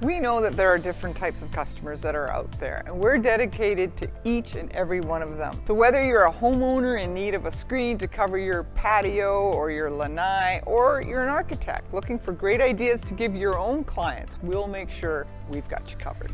We know that there are different types of customers that are out there, and we're dedicated to each and every one of them. So whether you're a homeowner in need of a screen to cover your patio or your lanai, or you're an architect looking for great ideas to give your own clients, we'll make sure we've got you covered.